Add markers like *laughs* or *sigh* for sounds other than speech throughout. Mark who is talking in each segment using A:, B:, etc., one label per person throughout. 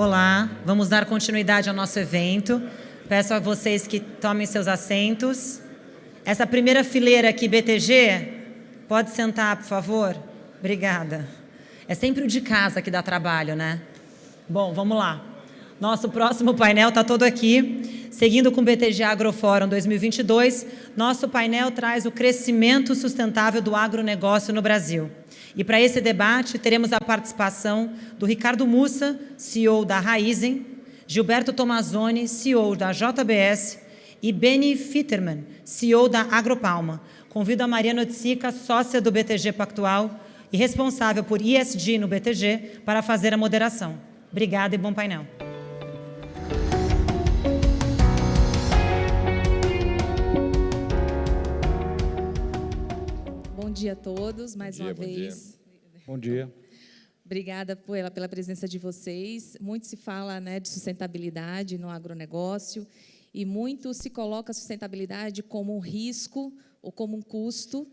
A: Olá, vamos dar continuidade ao nosso evento. Peço a vocês que tomem seus assentos. Essa primeira fileira aqui, BTG, pode sentar, por favor? Obrigada. É sempre o de casa que dá trabalho, né? Bom, vamos lá. Nosso próximo painel está todo aqui. Seguindo com o BTG Agrofórum 2022, nosso painel traz o crescimento sustentável do agronegócio no Brasil. E para esse debate, teremos a participação do Ricardo Mussa, CEO da Raizen, Gilberto Tomazoni, CEO da JBS, e Benny Fitterman, CEO da Agropalma. Convido a Mariana Otsica, sócia do BTG Pactual e responsável por ISD no BTG, para fazer a moderação. Obrigada e bom painel.
B: Dia a todos, mais
C: dia,
B: uma
C: bom
B: vez.
C: Dia. Bom dia.
B: Obrigada pela, pela presença de vocês. Muito se fala né, de sustentabilidade no agronegócio e muito se coloca a sustentabilidade como um risco ou como um custo,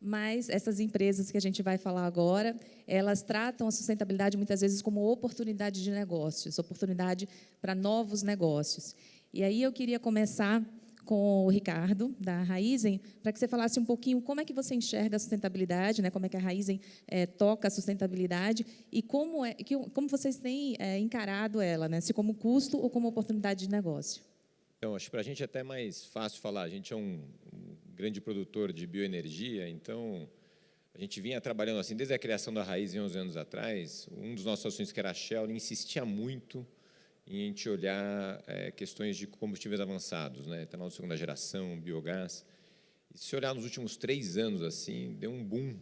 B: mas essas empresas que a gente vai falar agora, elas tratam a sustentabilidade muitas vezes como oportunidade de negócios, oportunidade para novos negócios. E aí eu queria começar com o Ricardo, da Raizen, para que você falasse um pouquinho como é que você enxerga a sustentabilidade, né, como é que a Raizen é, toca a sustentabilidade e como, é, que, como vocês têm é, encarado ela, né, se como custo ou como oportunidade de negócio.
C: Então, acho que para a gente é até mais fácil falar. A gente é um, grande produtor de bioenergia, então a gente vinha trabalhando assim desde a criação da Raizen 11 anos atrás. Um dos nossos ações, que era a Shell, insistia muito em a gente olhar é, questões de combustíveis avançados, né, etanol de segunda geração, biogás. E se olhar nos últimos três anos, assim, deu um boom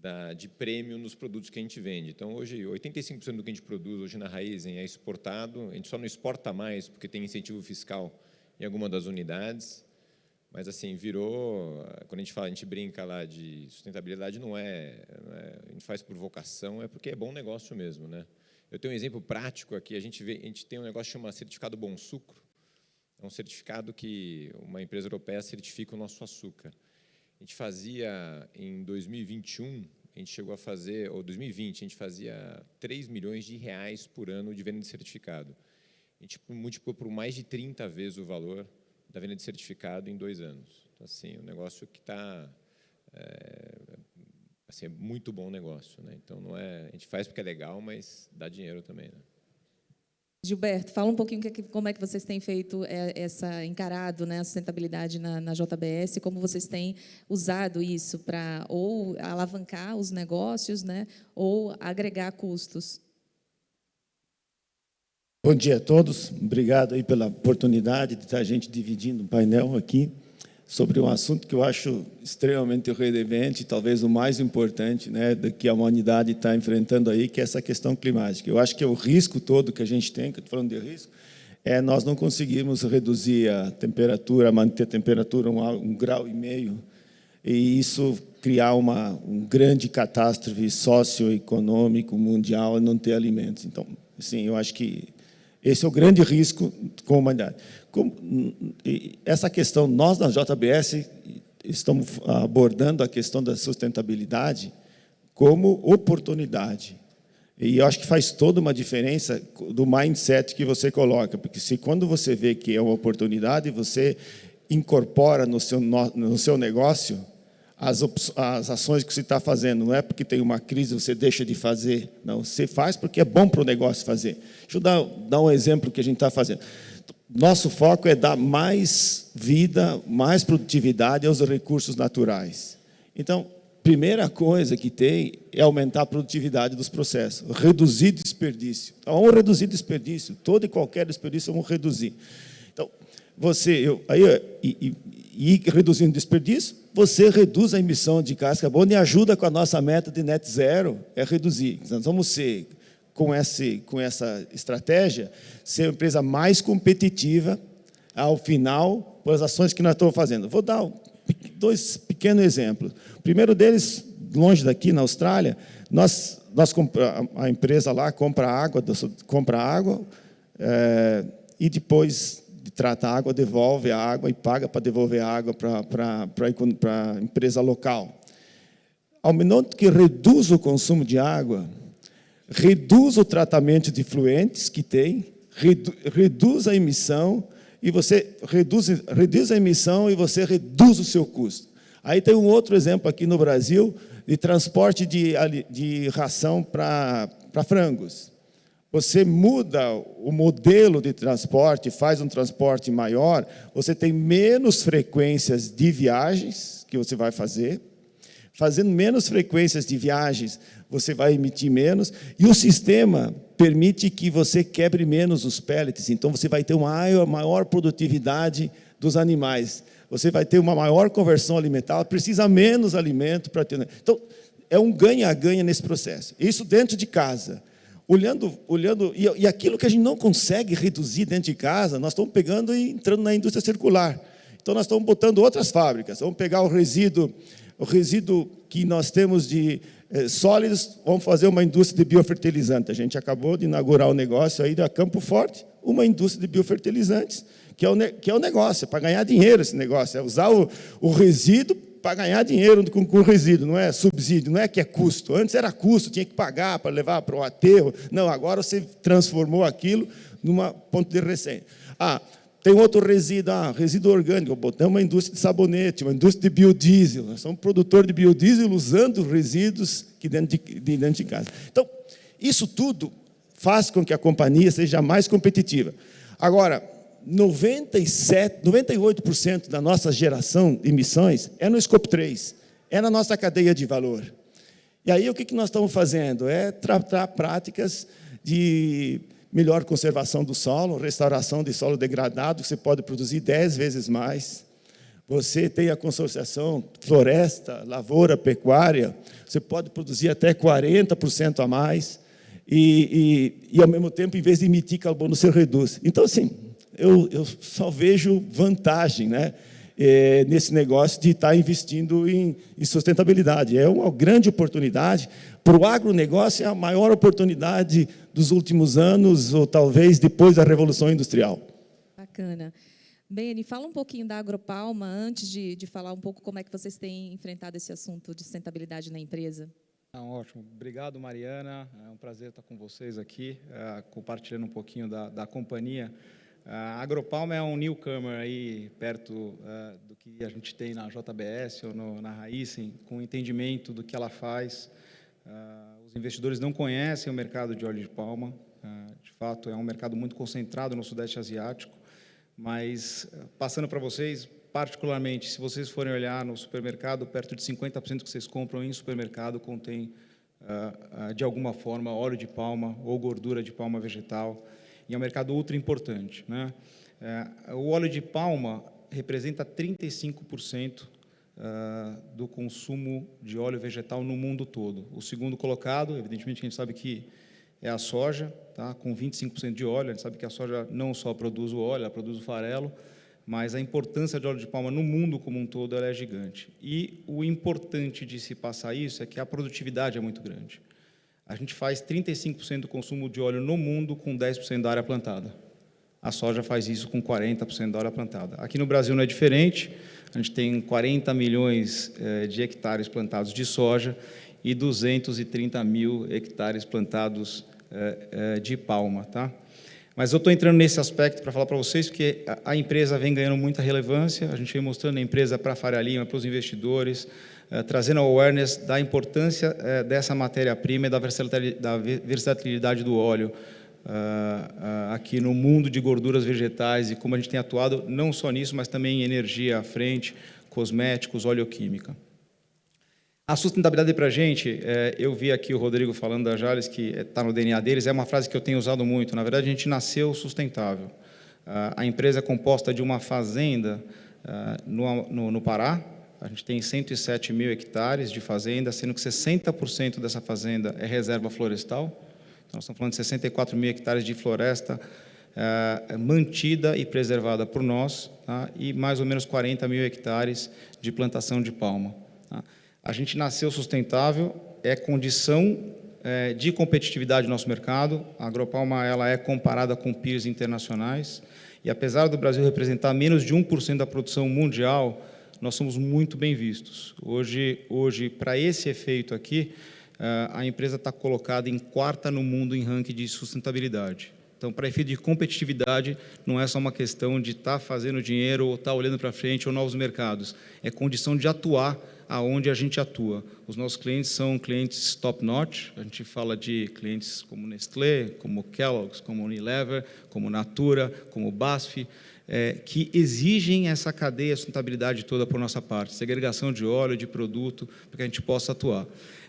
C: da, de prêmio nos produtos que a gente vende. Então, hoje, 85% do que a gente produz hoje na Raizen é exportado. A gente só não exporta mais porque tem incentivo fiscal em alguma das unidades. Mas, assim, virou... Quando a gente fala, a gente brinca lá de sustentabilidade, não é, não é a gente faz por vocação, é porque é bom negócio mesmo, né? Eu tenho um exemplo prático aqui. A gente, vê, a gente tem um negócio que chama certificado Bom Sucro. É um certificado que uma empresa europeia certifica o nosso açúcar. A gente fazia, em 2021, a gente chegou a fazer, ou 2020, a gente fazia 3 milhões de reais por ano de venda de certificado. A gente multiplicou por mais de 30 vezes o valor da venda de certificado em dois anos. Então, assim, um negócio que está é, assim, é muito bom negócio. Né? Então, não é, a gente faz porque é legal, mas dá dinheiro também. Né?
B: Gilberto, fala um pouquinho como é que vocês têm feito é, essa encarado né, a sustentabilidade na, na JBS, como vocês têm usado isso para ou alavancar os negócios, né, ou agregar custos.
D: Bom dia a todos. Obrigado aí pela oportunidade de estar a gente dividindo o painel aqui sobre um assunto que eu acho extremamente relevante, talvez o mais importante, né, que a humanidade está enfrentando aí, que é essa questão climática. Eu acho que o risco todo que a gente tem, que eu estou falando de risco, é nós não conseguimos reduzir a temperatura, manter a temperatura um, um grau e meio, e isso criar uma um grande catástrofe socioeconômico mundial e não ter alimentos. Então, assim, eu acho que esse é o grande risco com a humanidade. Essa questão, nós na JBS estamos abordando a questão da sustentabilidade como oportunidade. E eu acho que faz toda uma diferença do mindset que você coloca, porque se quando você vê que é uma oportunidade, você incorpora no seu, no seu negócio as, as ações que você está fazendo. Não é porque tem uma crise você deixa de fazer. Não, você faz porque é bom para o negócio fazer. Deixa eu dar, dar um exemplo que a gente está fazendo. Nosso foco é dar mais vida, mais produtividade aos recursos naturais. Então, primeira coisa que tem é aumentar a produtividade dos processos, reduzir desperdício. Então, vamos reduzir desperdício, todo e qualquer desperdício vamos reduzir. Você, eu, aí, e, e, e reduzindo desperdício, você reduz a emissão de gás carbono e ajuda com a nossa meta de net zero, é reduzir. Nós vamos ser com, esse, com essa estratégia, ser uma empresa mais competitiva ao final, pelas ações que nós estamos fazendo. Vou dar dois pequenos exemplos. O primeiro deles, longe daqui, na Austrália, nós, nós a empresa lá compra água, compra água é, e depois de trata a água, devolve a água e paga para devolver a água para a empresa local. Ao minuto que reduz o consumo de água, reduz o tratamento de fluentes que tem, redu, reduz a emissão, e você reduz, reduz a emissão e você reduz o seu custo. Aí tem um outro exemplo aqui no Brasil de transporte de, de ração para frangos. Você muda o modelo de transporte, faz um transporte maior, você tem menos frequências de viagens que você vai fazer, fazendo menos frequências de viagens, você vai emitir menos, e o sistema permite que você quebre menos os pellets, então você vai ter uma maior, produtividade dos animais, você vai ter uma maior conversão alimentar, precisa menos alimento para ter... Então, é um ganha-ganha nesse processo. Isso dentro de casa. Olhando, olhando e, e aquilo que a gente não consegue reduzir dentro de casa, nós estamos pegando e entrando na indústria circular. Então, nós estamos botando outras fábricas. Vamos pegar o resíduo, o resíduo que nós temos de eh, sólidos, vamos fazer uma indústria de biofertilizante. A gente acabou de inaugurar o um negócio aí da Campo Forte, uma indústria de biofertilizantes, que é o, que é o negócio, é para ganhar dinheiro esse negócio, é usar o, o resíduo para ganhar dinheiro com, com resíduo, não é subsídio, não é que é custo. Antes era custo, tinha que pagar para levar para o aterro. Não, agora você transformou aquilo numa ponto de receita. Ah, tem outro resíduo, ah, resíduo orgânico, botamos uma indústria de sabonete, uma indústria de biodiesel. Nós somos produtor de biodiesel usando resíduos que dentro de, de dentro de casa. Então, isso tudo faz com que a companhia seja mais competitiva. Agora, 97, 98% da nossa geração de emissões é no Scope 3, é na nossa cadeia de valor. E aí o que nós estamos fazendo? É tratar práticas de melhor conservação do solo, restauração de solo degradado, que você pode produzir 10 vezes mais. Você tem a consorciação floresta, lavoura, pecuária, você pode produzir até 40% a mais, e, e, e, ao mesmo tempo, em vez de emitir carbono, você reduz. Então, assim, eu, eu só vejo vantagem né, é, nesse negócio de estar investindo em, em sustentabilidade. É uma grande oportunidade. Para o agronegócio, é a maior oportunidade dos últimos anos, ou talvez depois da Revolução Industrial.
B: Bacana. Beni, fala um pouquinho da Agropalma, antes de, de falar um pouco como é que vocês têm enfrentado esse assunto de sustentabilidade na empresa.
E: Ah, ótimo. Obrigado, Mariana. É um prazer estar com vocês aqui, uh, compartilhando um pouquinho da, da companhia. A Agropalma é um newcomer aí perto uh, do que a gente tem na JBS ou no, na Raizen, com entendimento do que ela faz. Uh, os investidores não conhecem o mercado de óleo de palma. Uh, de fato, é um mercado muito concentrado no Sudeste Asiático. Mas, passando para vocês, particularmente, se vocês forem olhar no supermercado, perto de 50% que vocês compram em supermercado contém, de alguma forma, óleo de palma ou gordura de palma vegetal e é um mercado ultra importante. Né? É, o óleo de palma representa 35% uh, do consumo de óleo vegetal no mundo todo. O segundo colocado, evidentemente, a gente sabe que é a soja, tá? com 25% de óleo. A gente sabe que a soja não só produz o óleo, ela produz o farelo, mas a importância de óleo de palma no mundo como um todo é gigante. E o importante de se passar isso é que a produtividade é muito grande. A gente faz 35% do consumo de óleo no mundo com 10% da área plantada. A soja faz isso com 40% da área plantada. Aqui no Brasil não é diferente, a gente tem 40 milhões eh, de hectares plantados de soja e 230 mil hectares plantados eh, eh, de palma. Tá? Mas eu estou entrando nesse aspecto para falar para vocês, porque a empresa vem ganhando muita relevância, a gente vem mostrando a empresa para a Faria Lima, para os investidores, eh, trazendo awareness da importância eh, dessa matéria-prima e da versatilidade do óleo eh, aqui no mundo de gorduras vegetais e como a gente tem atuado não só nisso, mas também em energia à frente, cosméticos, oleoquímica. A sustentabilidade para a gente, eu vi aqui o Rodrigo falando da Jales, que está no DNA deles, é uma frase que eu tenho usado muito. Na verdade, a gente nasceu sustentável. A empresa é composta de uma fazenda no, no Pará, a gente tem 107 mil hectares de fazenda, sendo que 60% dessa fazenda é reserva florestal. Então, nós estamos falando de 64 mil hectares de floresta é, mantida e preservada por nós, tá? e mais ou menos 40 mil hectares de plantação de palma. Tá? A gente nasceu sustentável, é condição é, de competitividade do nosso mercado. A agropalma ela é comparada com peers internacionais, e apesar do Brasil representar menos de 1% da produção mundial, nós somos muito bem vistos. Hoje, hoje para esse efeito aqui, a empresa está colocada em quarta no mundo em ranking de sustentabilidade. Então, para efeito de competitividade, não é só uma questão de estar tá fazendo dinheiro ou estar tá olhando para frente ou novos mercados. É condição de atuar aonde a gente atua. Os nossos clientes são clientes top-notch. A gente fala de clientes como Nestlé, como Kellogg's, como Unilever, como Natura, como BASF, é, que exigem essa cadeia, sustentabilidade toda por nossa parte, segregação de óleo, de produto, para que a gente possa atuar.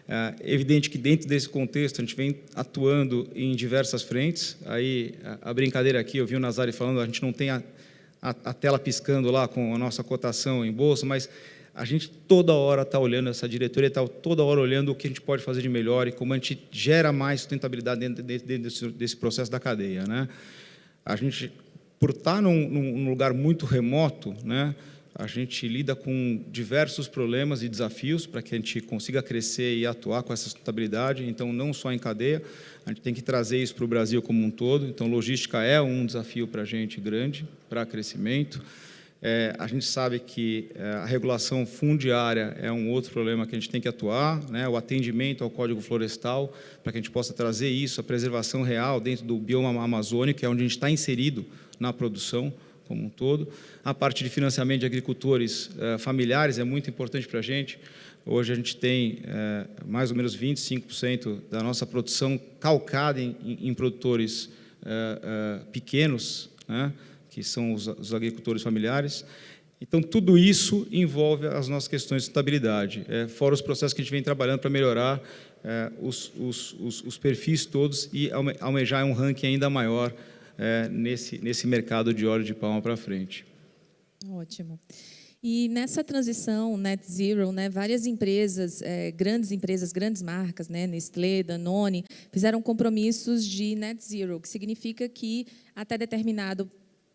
E: É evidente que dentro desse contexto a gente vem atuando em diversas frentes. Aí a, brincadeira aqui, eu vi o Nazari falando, a gente não tem a, a, a tela piscando lá com a nossa cotação em bolsa, mas a gente toda hora está olhando, essa diretoria está toda hora olhando o que a gente pode fazer de melhor e como a gente gera mais sustentabilidade dentro, dentro desse, desse, processo da cadeia. Né? A gente, por estar tá num, num lugar muito remoto, né, a gente lida com diversos problemas e desafios para que a gente consiga crescer e atuar com essa sustentabilidade. Então, não só em cadeia, a gente tem que trazer isso para o Brasil como um todo. Então, logística é um desafio para a gente grande, para crescimento. É, a gente sabe que é, a regulação fundiária é um outro problema que a gente tem que atuar, né? o atendimento ao Código Florestal, para que a gente possa trazer isso, a preservação real dentro do bioma amazônico, que é onde a gente está inserido na produção, como um todo. A parte de financiamento de agricultores eh, familiares é muito importante para a gente. Hoje a gente tem eh, mais ou menos 25% da nossa produção calcada em, em produtores pequenos, né, que são os, os, agricultores familiares. Então, tudo isso envolve as nossas questões de estabilidade, fora os processos que a gente vem trabalhando para melhorar os, os, os, perfis todos e almejar um ranking ainda maior é, nesse, nesse mercado de óleo de palma para frente.
B: Ótimo. E nessa transição net zero, né, várias empresas, é, grandes empresas, grandes marcas, né, Nestlé, Danone, fizeram compromissos de net zero, que significa que até determinado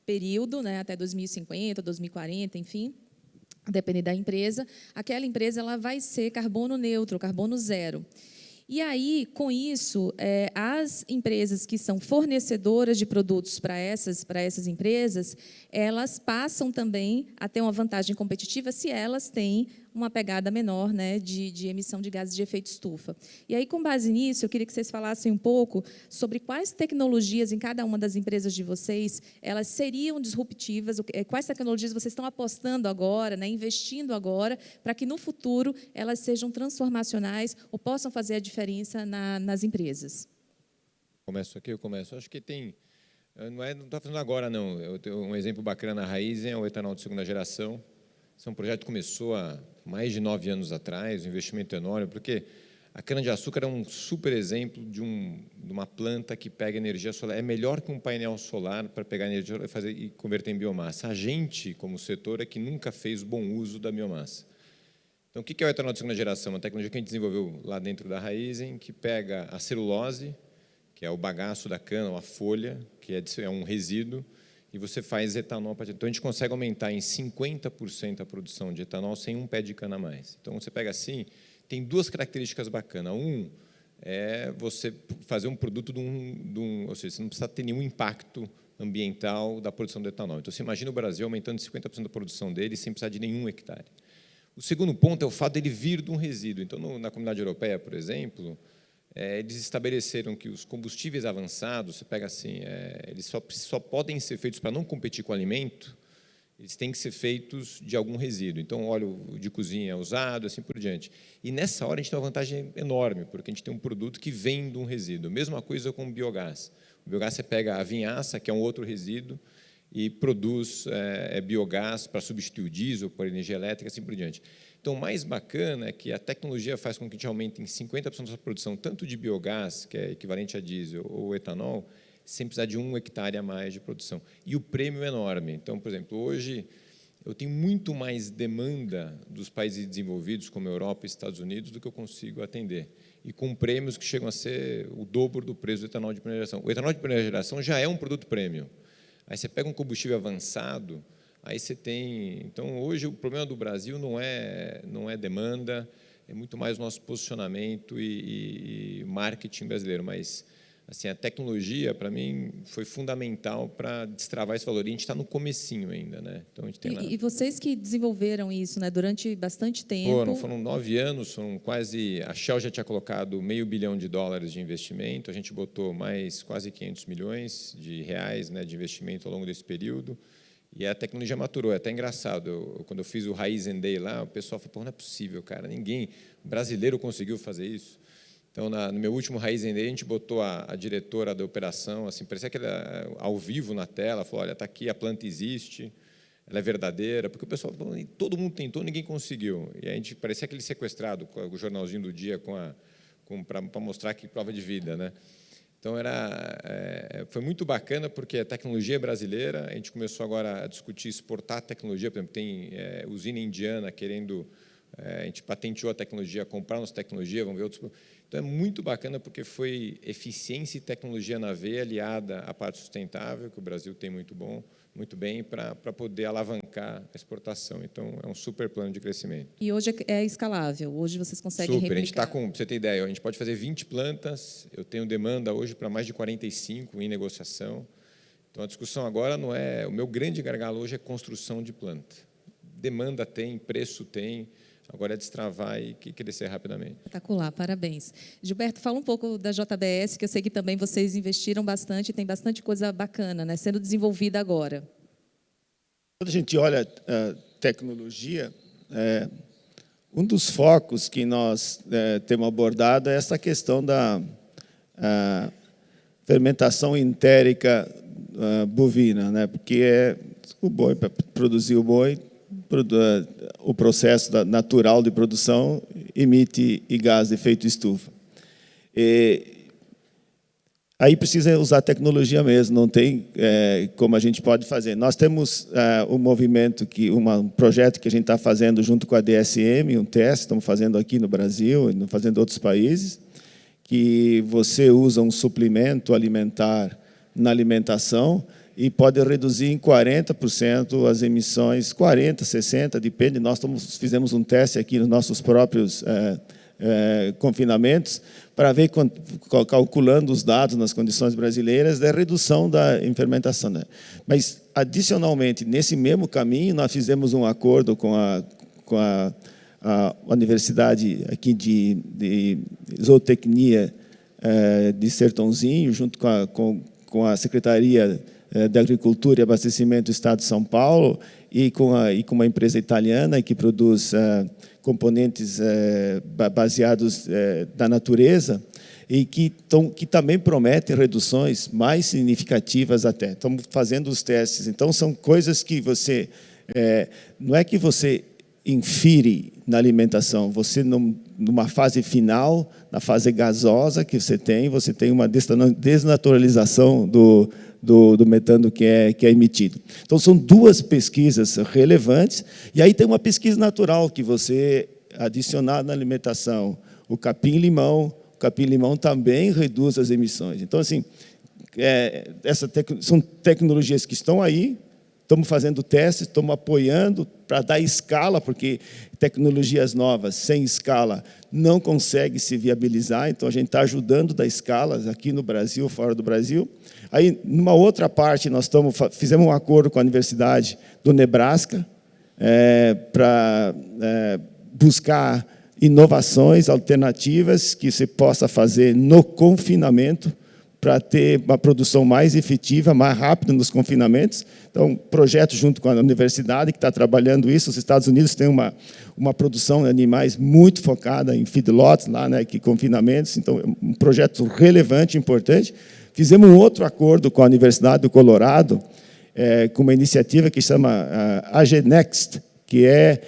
B: período, né, até 2050, 2040, enfim, depende da empresa, aquela empresa ela vai ser carbono neutro, carbono zero. E aí, com isso, é, as empresas que são fornecedoras de produtos para essas, para essas empresas, elas passam também a ter uma vantagem competitiva se elas têm uma pegada menor né, de, de, emissão de gases de efeito estufa. E aí, com base nisso, eu queria que vocês falassem um pouco sobre quais tecnologias em cada uma das empresas de vocês elas seriam disruptivas, eh, quais tecnologias vocês estão apostando agora, né, investindo agora, para que no futuro elas sejam transformacionais ou possam fazer a diferença na, nas empresas.
C: Começo aqui, eu começo. Acho que tem não é, não está fazendo agora não. Eu tenho um exemplo bacana na raiz é o etanol de segunda geração. Esse é um projeto que começou há mais de nove anos atrás, um investimento enorme, porque a cana-de-açúcar é um super exemplo de, um, de, uma planta que pega energia solar. É melhor que um painel solar para pegar energia e, fazer, e converter em biomassa. A gente, como setor, é que nunca fez bom uso da biomassa. Então, o que é o etanol de segunda geração? Uma tecnologia que a gente desenvolveu lá dentro da Raizen, que pega a celulose, que é o bagaço da cana, ou a folha, que é, é um resíduo, e você faz etanol. Então, a gente consegue aumentar em 50% a produção de etanol sem um pé de cana a mais. Então, você pega assim, tem duas características bacanas. Um é você fazer um produto de um, de um, ou seja, você não precisa ter nenhum impacto ambiental da produção do etanol. Então, você imagina o Brasil aumentando 50% da produção dele sem precisar de nenhum hectare. O segundo ponto é o fato dele vir de um resíduo. Então, no, na comunidade europeia, por exemplo, é, eles estabeleceram que os combustíveis avançados, você pega assim, é, eles só, só podem ser feitos para não competir com alimento, eles têm que ser feitos de algum resíduo. Então, óleo de cozinha é usado, assim por diante. E nessa hora a gente tem uma vantagem enorme, porque a gente tem um produto que vem de um resíduo. Mesma coisa com o biogás. O biogás você pega a vinhaça, que é um outro resíduo, e produz é, é biogás para substituir o diesel, por energia elétrica, assim por diante. Então, o mais bacana é que a tecnologia faz com que a gente aumente em 50% da sua produção, tanto de biogás, que é equivalente a diesel, ou etanol, sem precisar de um hectare a mais de produção. E o prêmio é enorme. Então, por exemplo, hoje eu tenho muito mais demanda dos países desenvolvidos, como Europa e Estados Unidos, do que eu consigo atender. E com prêmios que chegam a ser o dobro do preço do etanol de primeira geração. O etanol de primeira geração já é um produto prêmio. Aí você pega um combustível avançado, Aí você tem, então hoje o problema do Brasil não é não é demanda, é muito mais nosso posicionamento e, e, e marketing brasileiro, mas assim, a tecnologia, para mim, foi fundamental para destravar esse valor. E a gente está no comecinho ainda. Né? Então, a gente tem
B: e,
C: lá...
B: e vocês que desenvolveram isso né, durante bastante tempo...
C: Foram, foram nove anos, foram quase... A Shell já tinha colocado meio bilhão de dólares de investimento, a gente botou mais quase 500 milhões de reais né, de investimento ao longo desse período. E a tecnologia maturou, é até engraçado. Eu, quando eu fiz o Raiz Day lá, o pessoal falou, não é possível, cara, ninguém brasileiro conseguiu fazer isso. Então, na, no meu último Raiz Day, a gente botou a, a, diretora da operação, assim, parecia que era ao vivo na tela, falou, olha, está aqui, a planta existe, ela é verdadeira, porque o pessoal, todo mundo tentou, ninguém conseguiu. E a gente parecia aquele sequestrado, com o jornalzinho do dia, com, para mostrar que prova de vida, né? Então era, é, foi muito bacana porque a tecnologia é brasileira. A gente começou agora a discutir exportar tecnologia. Por exemplo, tem é, usina indiana querendo, é, a gente patenteou a tecnologia, comprar nossa tecnologia, vamos ver outros. Então, é muito bacana porque foi eficiência e tecnologia na veia aliada à parte sustentável, que o Brasil tem muito bom, muito bem, para poder alavancar a exportação. Então, é um super plano de crescimento.
B: E hoje é, é escalável? Hoje vocês conseguem
C: super.
B: replicar?
C: A gente está com, você ter ideia, a gente pode fazer 20 plantas, eu tenho demanda hoje para mais de 45 em negociação. Então, a discussão agora não é... O meu grande gargalo hoje é construção de planta. Demanda tem, preço tem, Agora é destravar e crescer rapidamente.
B: Espetacular, parabéns. Gilberto, fala um pouco da JBS, que eu sei que também vocês investiram bastante, tem bastante coisa bacana né, sendo desenvolvida agora.
D: Quando a gente olha a eh, tecnologia, é, um dos focos que nós é, temos abordado é essa questão da fermentação entérica bovina, né? porque é o boi, para produzir o boi, o processo natural de produção emite gás de efeito estufa. E, aí precisa usar tecnologia mesmo, não tem é, como a gente pode fazer. Nós temos é, um movimento, que, uma, um projeto que a gente está fazendo junto com a DSM, um teste, estamos fazendo aqui no Brasil, fazendo em outros países, que você usa um suplemento alimentar na alimentação, e pode reduzir em 40% as emissões, 40%, 60%, depende. Nós fizemos um teste aqui nos nossos próprios é, é, confinamentos para ver, calculando os dados nas condições brasileiras, da redução da fermentação. Né? Mas, adicionalmente, nesse mesmo caminho, nós fizemos um acordo com a, com a, a Universidade aqui de, de Zootecnia é, de Sertãozinho, junto com a, com, com a Secretaria eh, da Agricultura e Abastecimento do Estado de São Paulo e com, a, e com uma empresa italiana que produz uh, componentes uh, baseados uh, da natureza e que, tom, que também prometem reduções mais significativas até. Estamos fazendo os testes. Então, são coisas que você... não é que você infire na alimentação, você, numa fase final, na fase gasosa que você tem, você tem uma desnaturalização do, do, do, metano que é, que é emitido. Então, são duas pesquisas relevantes, e aí tem uma pesquisa natural que você adicionar na alimentação o capim-limão, o capim-limão também reduz as emissões. Então, assim, é, essa tec são tecnologias que estão aí, estamos fazendo testes, estamos apoiando para dar escala, porque tecnologias novas sem escala não conseguem se viabilizar, então a gente está ajudando a dar escalas aqui no Brasil, fora do Brasil. Aí, numa outra parte, nós estamos, fizemos um acordo com a Universidade do Nebraska é, para é, buscar inovações alternativas que se possa fazer no confinamento para ter uma produção mais efetiva, mais rápida nos confinamentos. Então, projeto junto com a universidade que está trabalhando isso. Os Estados Unidos têm uma, uma produção de animais muito focada em feedlots, lá, né, que confinamentos. Então, é um projeto relevante, importante. Fizemos um outro acordo com a Universidade do Colorado, é, com uma iniciativa que chama uh, AGNext, que é,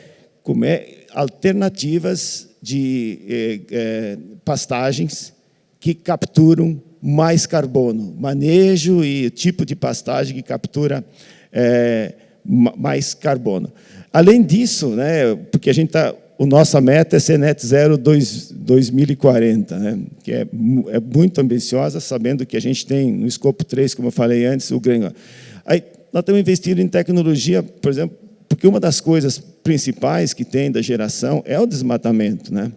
D: como é alternativas de eh, eh, pastagens que capturam mais carbono, manejo e tipo de pastagem que captura eh, mais carbono. Além disso, né, porque a gente está o nossa meta é ser net zero 2, 2040, né? que é, é, muito ambiciosa, sabendo que a gente tem no escopo 3, como eu falei antes, o ganho. Aí, nós estamos investindo em tecnologia, por exemplo, porque uma das coisas principais que tem da geração é o desmatamento. Né?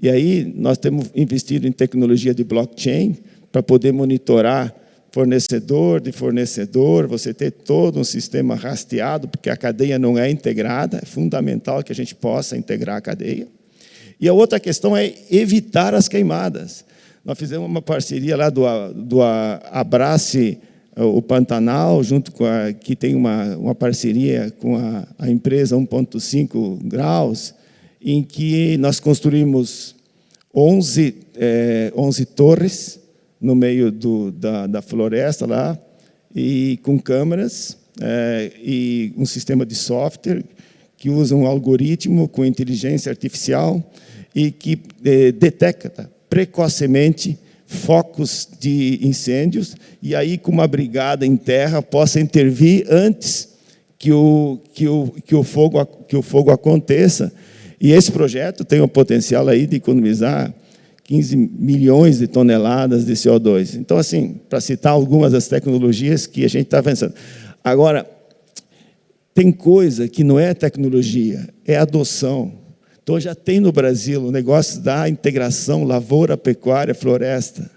D: E aí nós temos investido em tecnologia de blockchain para poder monitorar fornecedor de fornecedor, você ter todo um sistema rastreado, porque a cadeia não é integrada, é fundamental que a gente possa integrar a cadeia. E a outra questão é evitar as queimadas. Nós fizemos uma parceria lá do, do Abrace o Pantanal, junto com a, que tem uma, uma parceria com a, a empresa 1.5 graus, em que nós construímos 11, é, 11 torres no meio do, da, da, floresta lá, e com câmeras é, e um sistema de software que usa um algoritmo com inteligência artificial e que é, detecta precocemente focos de incêndios e aí com uma brigada em terra possa intervir antes que o, que o, que o, fogo, que o fogo aconteça. E esse projeto tem o potencial aí de economizar 15 milhões de toneladas de CO2. Então, assim, para citar algumas das tecnologias que a gente está avançando. Agora, tem coisa que não é tecnologia, é adoção. Então, já tem no Brasil o negócio da integração lavoura, pecuária, floresta.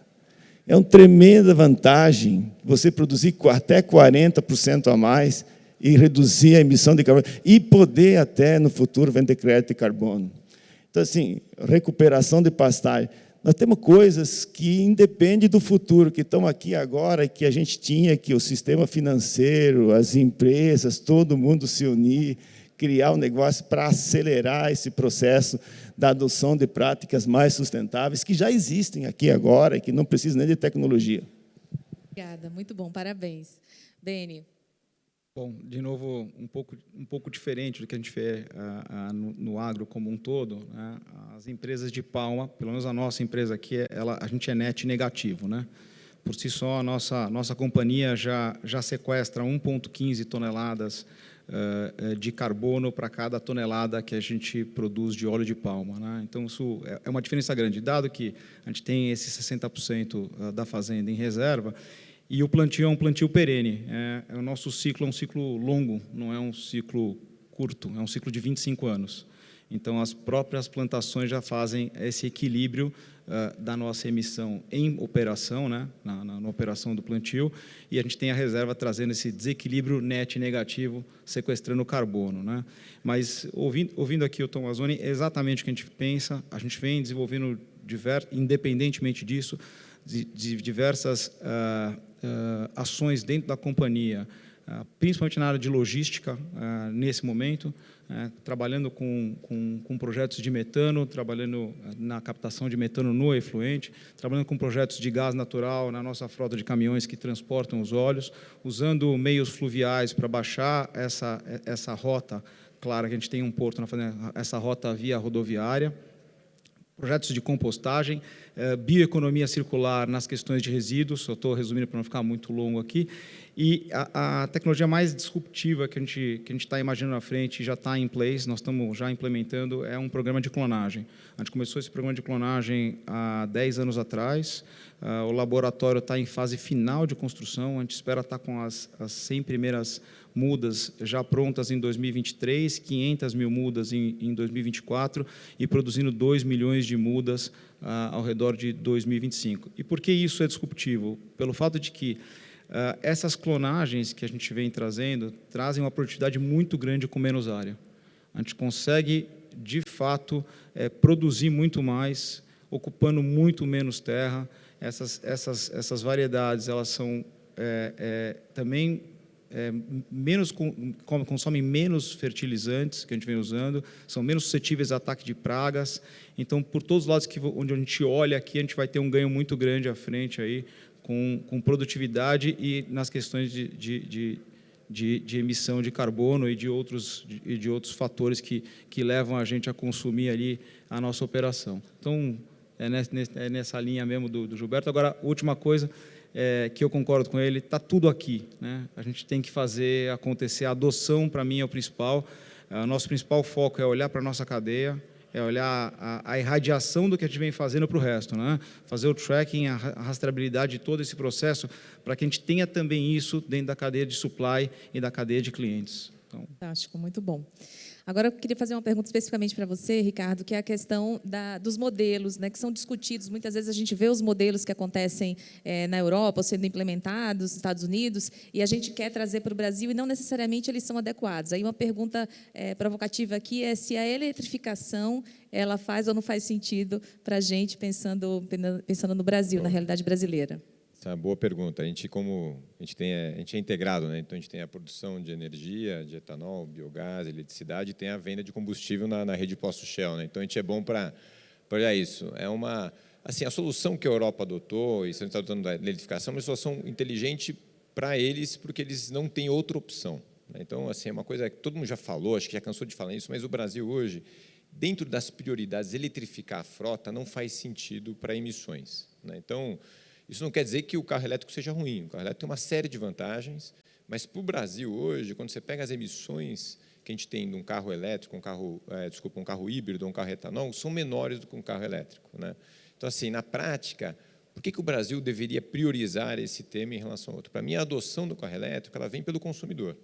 D: É uma tremenda vantagem você produzir até 40% a mais e reduzir a emissão de carbono e poder até, no futuro, vender crédito de carbono. Então, assim, recuperação de pastagem. Nós temos coisas que independem do futuro, que estão aqui agora, que a gente tinha que o sistema financeiro, as empresas, todo mundo se unir, criar um negócio para acelerar esse processo da adoção de práticas mais sustentáveis, que já existem aqui agora e que não precisam nem de tecnologia.
B: Obrigada, muito bom, parabéns. Beni.
E: Bom, de novo, um pouco, um pouco diferente do que a gente vê uh, uh, no, no, agro como um todo. Né? As empresas de palma, pelo menos a nossa empresa aqui, ela, a gente é net negativo. Né? Por si só, a nossa, nossa companhia já, já sequestra 1,15 toneladas uh, de carbono para cada tonelada que a gente produz de óleo de palma. Né? Então, isso é, é uma diferença grande. Dado que a gente tem esse 60% da fazenda em reserva, e o plantio é um plantio perene. É, é, o nosso ciclo é um ciclo longo, não é um ciclo curto, é um ciclo de 25 anos. Então, as próprias plantações já fazem esse equilíbrio uh, da nossa emissão em operação, né, na, na, na, operação do plantio, e a gente tem a reserva trazendo esse desequilíbrio net negativo, sequestrando carbono. Né. Mas, ouvindo, ouvindo aqui o Tom Mazzoni, é exatamente o que a gente pensa, a gente vem desenvolvendo, diver, independentemente disso, de, de diversas uh, ações dentro da companhia, uh, principalmente na área de logística, nesse momento, trabalhando com, com, com, projetos de metano, trabalhando na captação de metano no efluente, trabalhando com projetos de gás natural na nossa frota de caminhões que transportam os óleos, usando meios fluviais para baixar essa, essa rota, claro que a gente tem um porto na essa rota via rodoviária, projetos de compostagem, eh, bioeconomia circular nas questões de resíduos, eu estou resumindo para não ficar muito longo aqui, e a, a, tecnologia mais disruptiva que a gente que a gente está imaginando na frente já está em place, nós estamos já implementando, é um programa de clonagem. A gente começou esse programa de clonagem há 10 anos atrás, uh, o laboratório está em fase final de construção, a gente espera estar tá com as, as 100 primeiras mudas já prontas em 2023, 500 mil mudas em, em 2024 e produzindo 2 milhões de mudas ah, ao redor de 2025. E por que isso é disruptivo? Pelo fato de que ah, essas clonagens que a gente vem trazendo trazem uma produtividade muito grande com menos área. A gente consegue, de fato, é, produzir muito mais, ocupando muito menos terra. Essas, essas, essas variedades elas são é, é, também é, menos consomem menos fertilizantes que a gente vem usando, são menos suscetíveis a ataque de pragas. Então, por todos os lados que onde a gente olha aqui, a gente vai ter um ganho muito grande à frente aí com, com produtividade e nas questões de, de, de de, de, emissão de carbono e de outros, de, de, outros fatores que, que levam a gente a consumir ali a nossa operação. Então, é nessa, é nessa linha mesmo do, do Gilberto. Agora, última coisa, é, que eu concordo com ele, está tudo aqui. Né? A gente tem que fazer acontecer. A adoção, para mim, é o principal. O é, nosso principal foco é olhar para a nossa cadeia, é olhar a, a, irradiação do que a gente vem fazendo para o resto, né? fazer o tracking, a rastreabilidade de todo esse processo, para que a gente tenha também isso dentro da cadeia de supply e da cadeia de clientes.
B: Então... Fantástico, muito bom. Agora, eu queria fazer uma pergunta especificamente para você, Ricardo, que é a questão da, dos modelos, né, que são discutidos. Muitas vezes a gente vê os modelos que acontecem é, na Europa, sendo implementados nos Estados Unidos, e a gente quer trazer para o Brasil, e não necessariamente eles são adequados. Aí uma pergunta é, provocativa aqui é se a eletrificação ela faz ou não faz sentido para a gente, pensando, pensando no Brasil, na realidade brasileira.
C: Uma boa pergunta. A gente, como a gente tem, a gente é integrado, né? Então a gente tem a produção de energia, de etanol, biogás, eletricidade, e tem a venda de combustível na, na rede posto Shell, né? Então a gente é bom para olhar isso. É uma assim a solução que a Europa adotou e está adotando da eletrificação é uma solução inteligente para eles, porque eles não têm outra opção. Né? Então assim é uma coisa que todo mundo já falou, acho que já cansou de falar isso, mas o Brasil hoje, dentro das prioridades, eletrificar a frota não faz sentido para emissões. Né? Então isso não quer dizer que o carro elétrico seja ruim. O carro elétrico tem uma série de vantagens, mas para o Brasil hoje, quando você pega as emissões que a gente tem de um carro elétrico, um carro, é, desculpa, um carro híbrido, um carro etanol, são menores do que um carro elétrico. Né? Então, assim, na prática, por que, que o Brasil deveria priorizar esse tema em relação ao outro? Para mim, a adoção do carro elétrico ela vem pelo consumidor.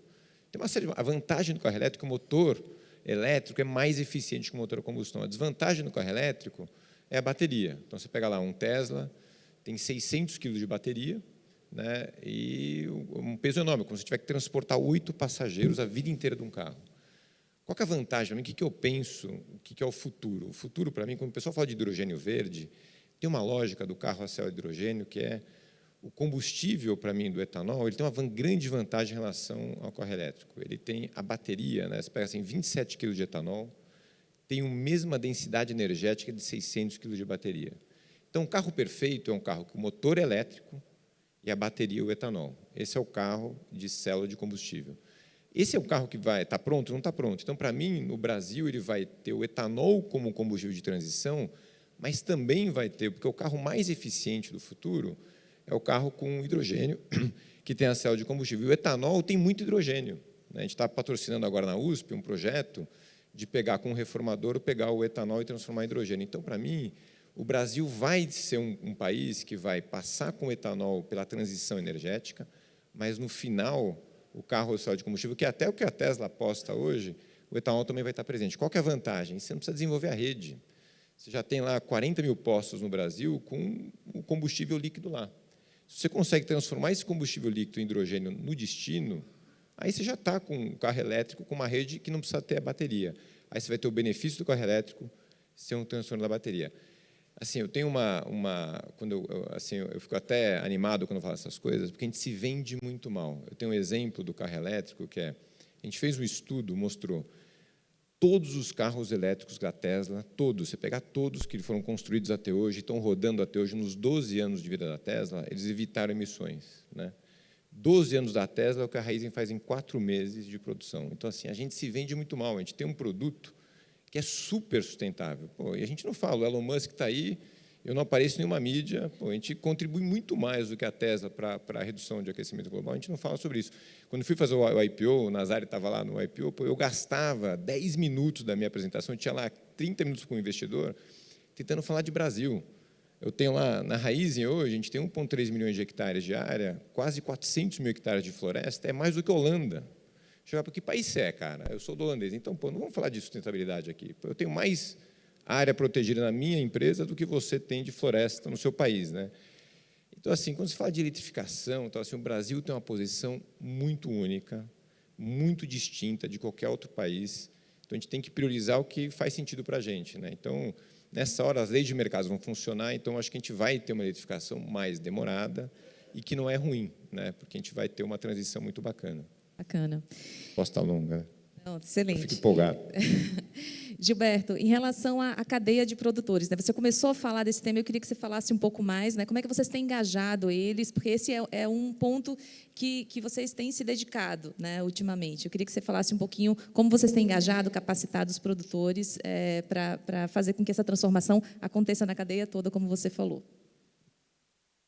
C: Tem uma série de, a vantagem do carro elétrico, o motor elétrico é mais eficiente que o motor a combustão. A desvantagem do carro elétrico é a bateria. Então, você pega lá um Tesla, tem 600 quilos de bateria né, e um peso enorme, como se tiver que transportar oito passageiros a vida inteira de um carro. Qual é a vantagem? O que, eu penso? O que, é o futuro? O futuro, para mim, quando o pessoal fala de hidrogênio verde, tem uma lógica do carro a céu hidrogênio que é o combustível, para mim, do etanol, ele tem uma grande vantagem em relação ao carro elétrico. Ele tem a bateria, né? você pega assim, 27 kg de etanol, tem a mesma densidade energética de 600 kg de bateria. Então, o carro perfeito é um carro com motor elétrico e a bateria o etanol. Esse é o carro de célula de combustível. Esse é o carro que vai estar tá pronto? Não está pronto. Então, para mim, no Brasil, ele vai ter o etanol como combustível de transição, mas também vai ter, porque o carro mais eficiente do futuro é o carro com hidrogênio, *clears throat* que tem a célula de combustível. E o etanol tem muito hidrogênio. Né? A gente está patrocinando agora na USP um projeto de pegar com um reformador, pegar o etanol e transformar em hidrogênio. Então, para mim, o Brasil vai ser um, um, país que vai passar com etanol pela transição energética, mas no final, o carro só de combustível, que é até o que a Tesla aposta hoje, o etanol também vai estar presente. Qual é a vantagem? Você não precisa desenvolver a rede. Você já tem lá 40 mil postos no Brasil com o combustível líquido lá. Se você consegue transformar esse combustível líquido em hidrogênio no destino, aí você já está com um carro elétrico com uma rede que não precisa ter a bateria. Aí você vai ter o benefício do carro elétrico ser um transtorno da bateria. Assim, eu tenho uma, uma quando eu, assim, eu fico até animado quando eu falo essas coisas, porque a gente se vende muito mal. Eu tenho um exemplo do carro elétrico que é, a gente fez um estudo, mostrou todos os carros elétricos da Tesla, todos, você pegar todos que foram construídos até hoje, estão rodando até hoje, nos 12 anos de vida da Tesla, eles evitaram emissões. Né? 12 anos da Tesla é o que a Raizen faz em quatro meses de produção. Então, assim, a gente se vende muito mal, a gente tem um produto que é super sustentável. Pô, e a gente não fala, o Elon Musk está aí, eu não apareço em nenhuma mídia, pô, a gente contribui muito mais do que a Tesla para, a redução de aquecimento global, a gente não fala sobre isso. Quando fui fazer o IPO, o Nazari estava lá no IPO, pô, eu gastava 10 minutos da minha apresentação, tinha lá 30 minutos com o investidor, tentando falar de Brasil. Eu tenho lá, na Raizen hoje, a gente tem 1,3 milhões de hectares de área, quase 400 mil hectares de floresta, é mais do que a Holanda. Chegar para que país é, cara? Eu sou do holandês. Então, pô, não vamos falar de sustentabilidade aqui. Eu tenho mais área protegida na minha empresa do que você tem de floresta no seu país, né? Então, assim, quando se fala de eletrificação, então, assim, o Brasil tem uma posição muito única, muito distinta de qualquer outro país. Então, a gente tem que priorizar o que faz sentido para a gente. Né? Então, nessa hora, as leis de mercado vão funcionar, então, acho que a gente vai ter uma eletrificação mais demorada e que não é ruim, né? porque a gente vai ter uma transição muito bacana.
B: Bacana.
C: Posso estar longa.
B: Não, excelente.
C: fico empolgado. *laughs*
B: Gilberto, em relação à, cadeia de produtores, né, você começou a falar desse tema, eu queria que você falasse um pouco mais, né, como é que vocês têm engajado eles, porque esse é, é um ponto que, que vocês têm se dedicado né, ultimamente. Eu queria que você falasse um pouquinho como vocês têm engajado, capacitado os produtores é, para fazer com que essa transformação aconteça na cadeia toda, como você falou.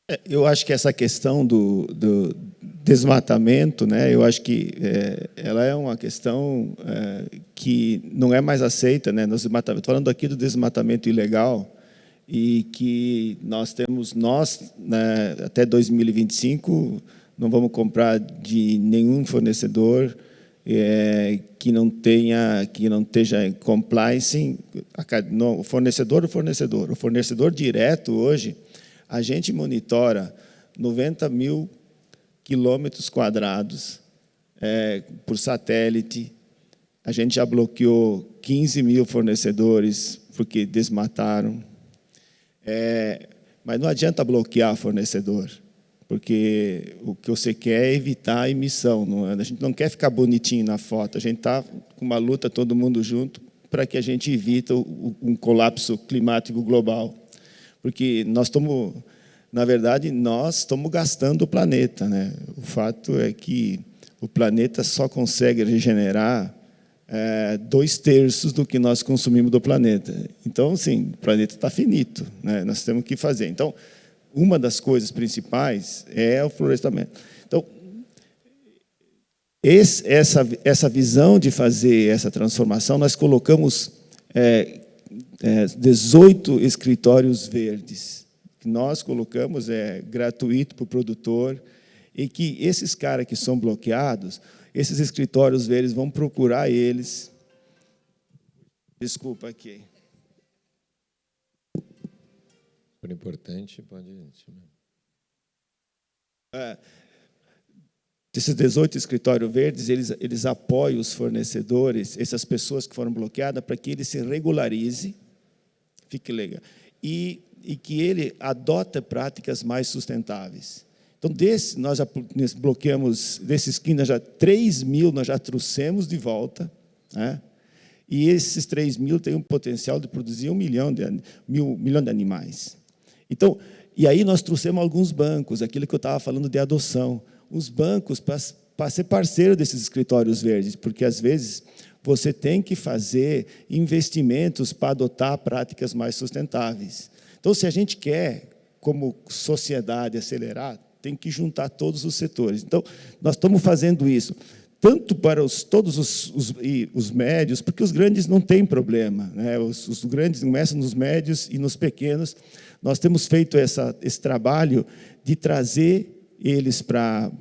D: É, eu acho que essa questão do, do desmatamento, né, eu acho que é, ela é uma questão é, que não é mais aceita. Né, desmatamento, falando aqui do desmatamento ilegal, e que nós temos, nós, né, até 2025, não vamos comprar de nenhum fornecedor é, que não tenha, que não esteja compliance, no, o fornecedor, o fornecedor, o fornecedor direto hoje, a gente monitora 90 mil quilômetros quadrados é, por satélite. A gente já bloqueou 15 mil fornecedores porque desmataram. É, mas não adianta bloquear fornecedor porque o que você quer é evitar a emissão. Não, é? a gente não quer ficar bonitinho na foto, a gente está com uma luta todo mundo junto para que a gente evite um colapso climático global. Porque nós estamos, na verdade, nós estamos gastando o planeta. Né? O fato é que o planeta só consegue regenerar é, dois terços do que nós consumimos do planeta. Então, sim, o planeta está finito, né? nós temos que fazer. Então, uma das coisas principais é o florestamento. Então, esse, essa, essa visão de fazer essa transformação, nós colocamos é, é, 18 escritórios verdes, que nós colocamos é gratuito para o produtor, e que esses caras que são bloqueados, esses escritórios verdes vão procurar eles. Desculpa aqui.
C: Por importante, pode...
D: É, desses 18 escritórios verdes, eles, eles apoiam os fornecedores, essas pessoas que foram bloqueadas, para que ele se regularize, fique legal, e, e que ele adote práticas mais sustentáveis. Então, desse, nós já bloqueamos, desses 15, já 3 mil nós já trouxemos de volta, né? e esses 3 mil têm um potencial de produzir um milhão de, mil, milhão de animais. Então, e aí nós trouxemos alguns bancos, aquilo que eu estava falando de adoção, os bancos para ser parceiro desses escritórios verdes, porque às vezes você tem que fazer investimentos para adotar práticas mais sustentáveis. Então, se a gente quer, como sociedade, acelerar, tem que juntar todos os setores. Então, nós estamos fazendo isso tanto para os, todos os, os, os, médios, porque os grandes não têm problema. Né? Os, os, grandes começam nos médios e nos pequenos. Nós temos feito essa, esse trabalho de trazer eles para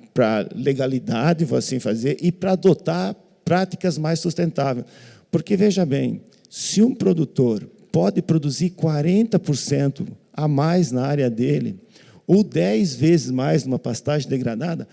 D: legalidade, vou assim fazer, e para adotar práticas mais sustentáveis. Porque, veja bem, se um produtor pode produzir 40% a mais na área dele, ou 10 vezes mais numa pastagem degradada,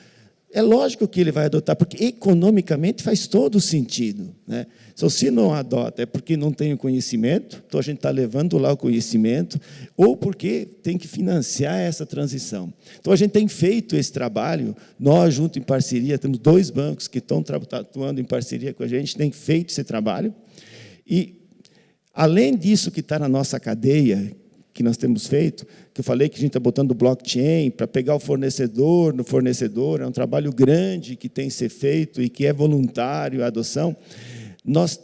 D: é lógico que ele vai adotar, porque economicamente faz todo sentido. Né? Então, se não adota, é porque não tem o conhecimento, então a gente está levando lá o conhecimento, ou porque tem que financiar essa transição. Então, a gente tem feito esse trabalho, nós, junto em parceria, temos dois bancos que estão atuando em parceria com a gente, tem feito esse trabalho, e, além disso que está na nossa cadeia, que nós temos feito, que eu falei que a gente está botando blockchain para pegar o fornecedor no fornecedor, é um trabalho grande que tem que ser feito e que é voluntário a adoção. Nós,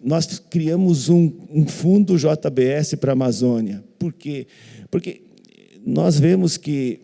D: nós criamos um, um fundo JBS para a Amazônia. Por quê? Porque nós vemos que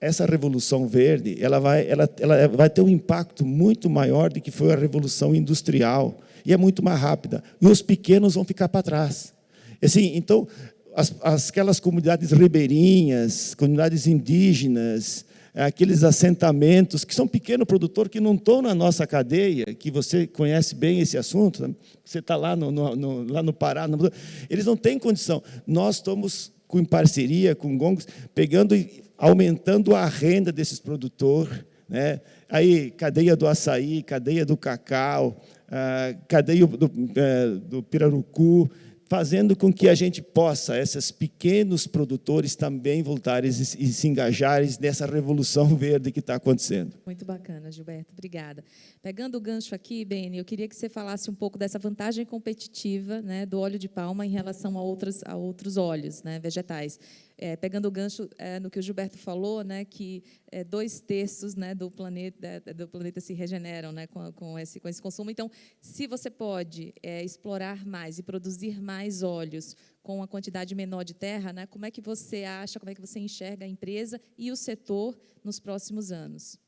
D: essa revolução verde ela vai, ela, ela vai ter um impacto muito maior do que foi a revolução industrial, e é muito mais rápida. E os pequenos vão ficar para trás. Assim, então, as, aquelas comunidades ribeirinhas, comunidades indígenas, aqueles assentamentos que são pequeno produtor que não estão na nossa cadeia, que você conhece bem esse assunto, né? você está lá no, no, no, lá no Pará, no, eles não têm condição. Nós estamos com, em parceria com gongos, pegando e aumentando a renda desses produtores, né? aí cadeia do açaí, cadeia do cacau, ah, cadeia do, do, eh, pirarucu, fazendo com que a gente possa, esses pequenos produtores também voltarem e se engajarem nessa revolução *laughs* verde que está acontecendo.
B: Muito bacana, Gilberto, obrigada. Pegando o gancho aqui, Beni, eu queria que você falasse um pouco dessa vantagem competitiva né, do óleo de palma em relação a, outras, a outros óleos né, vegetais é, pegando o gancho é, no que o Gilberto falou, né, que é, dois terços né, do, planeta, do planeta se regeneram né, com, com, esse, com esse consumo. Então, se você pode é, explorar mais e produzir mais óleos com uma quantidade menor de terra, né, como é que você acha, como é que você enxerga a empresa e o setor nos próximos anos?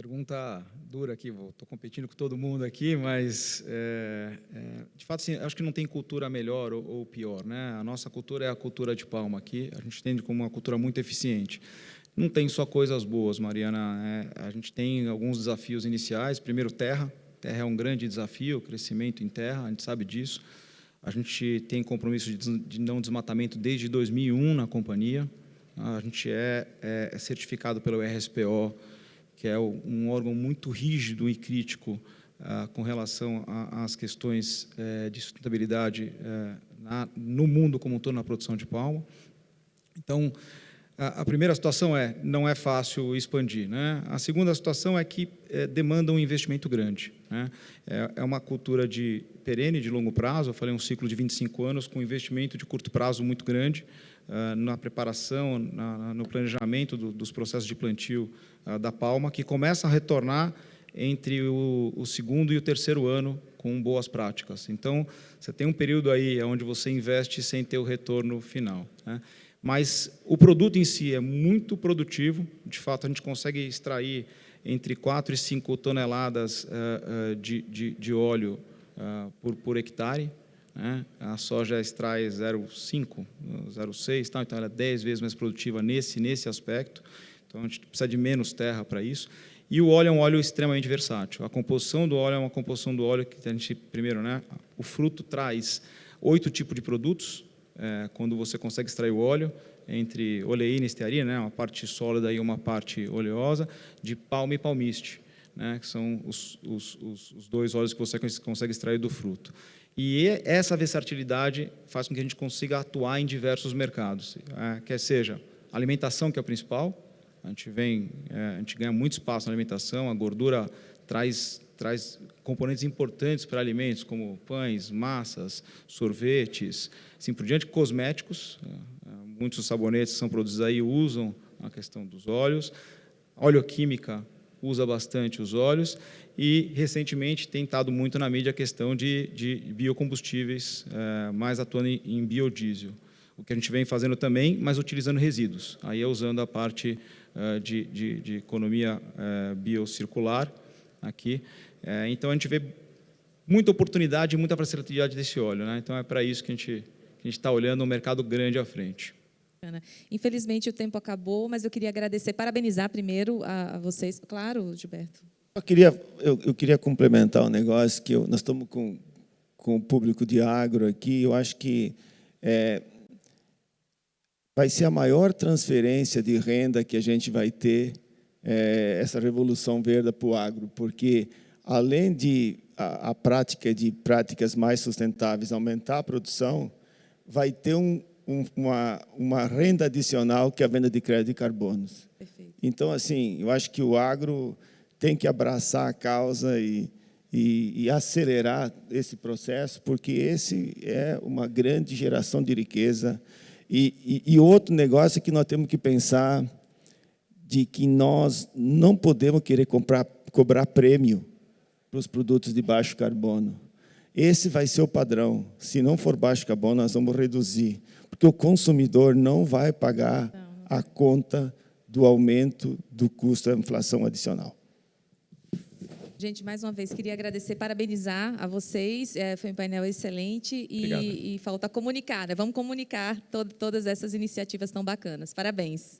E: Pergunta dura aqui, estou competindo com todo mundo aqui, mas, é, é, de fato, sim, acho que não tem cultura melhor ou, ou, pior. Né? A nossa cultura é a cultura de palma aqui, a gente entende como uma cultura muito eficiente. não tem só coisas boas, Mariana. É, a gente tem alguns desafios iniciais. Primeiro, terra. Terra é um grande desafio, crescimento em terra, a gente sabe disso. A gente tem compromisso de não desmatamento desde 2001 na companhia. A gente é, é certificado pelo RSPO, que é um órgão muito rígido e crítico ah, com relação às questões eh, de sustentabilidade eh, na, no mundo como um todo na produção de palma. Então, a, a, primeira situação é, não é fácil expandir. Né? A segunda situação é que é, demanda um investimento grande. Né? É, é, uma cultura de perene, de longo prazo, eu falei um ciclo de 25 anos, com investimento de curto prazo muito grande, uh, na preparação, na, no planejamento do, dos processos de plantio uh, da palma, que começa a retornar entre o, o segundo e o terceiro ano com boas práticas. Então, você tem um período aí onde você investe sem ter o retorno final. Né? Mas o produto em si é muito produtivo, de fato a gente consegue extrair entre 4 e 5 toneladas uh, de, de, de, óleo por, por hectare, né? a soja extrai 0,5, 0,6, tá? então ela é 10 vezes mais produtiva nesse, nesse aspecto, então a gente precisa de menos terra para isso, e o óleo é um óleo extremamente versátil. A composição do óleo é uma composição do óleo que a gente, primeiro, né, o fruto traz oito tipos de produtos, é, quando você consegue extrair o óleo, entre oleína e estearina, né, uma parte sólida e uma parte oleosa, de palma e palmiste, né, que são os, os, os dois óleos que você consegue extrair do fruto. E essa versatilidade faz com que a gente consiga atuar em diversos mercados, é, quer seja alimentação, que é o principal, a gente, vem, é, a gente ganha muito espaço na alimentação, a gordura traz, traz componentes importantes para alimentos, como pães, massas, sorvetes, assim por diante, cosméticos, é, muitos sabonetes que são produzidos aí usam a questão dos óleos, oleoquímica usa bastante os óleos e, recentemente, tem estado muito na mídia a questão de, de biocombustíveis, é, mais atuando em, em biodiesel. O que a gente vem fazendo também, mas utilizando resíduos. Aí é usando a parte eh, de, de, de, economia eh, biocircular aqui. Então, a gente vê muita oportunidade e muita facilidade desse óleo. Né? Então, é para isso que a gente está olhando um mercado grande à frente.
B: Infelizmente, o tempo acabou, mas eu queria agradecer, parabenizar primeiro a, a vocês. Claro, Gilberto.
D: Eu queria, eu, eu queria complementar um negócio que eu, nós estamos com, com o público de agro aqui. Eu acho que é, vai ser a maior transferência de renda que a gente vai ter, é, essa revolução verde para o agro, porque além de a, a, prática de práticas mais sustentáveis aumentar a produção, vai ter um, um, uma, uma renda adicional que é a venda de crédito de carbonos. Perfeito. Então, assim, eu acho que o agro tem que abraçar a causa e, e, e, acelerar esse processo, porque esse é uma grande geração de riqueza e, e, e outro negócio que nós temos que pensar de que nós não podemos querer comprar, cobrar prêmio para os produtos de baixo carbono. Esse vai ser o padrão. Se não for baixo carbono, nós vamos reduzir. Porque o consumidor não vai pagar a conta do aumento do custo da inflação adicional.
B: Gente, mais uma vez, queria agradecer, parabenizar a vocês. É, foi um painel excelente e, e falta comunicar. Né? Vamos comunicar to todas essas iniciativas tão bacanas. Parabéns.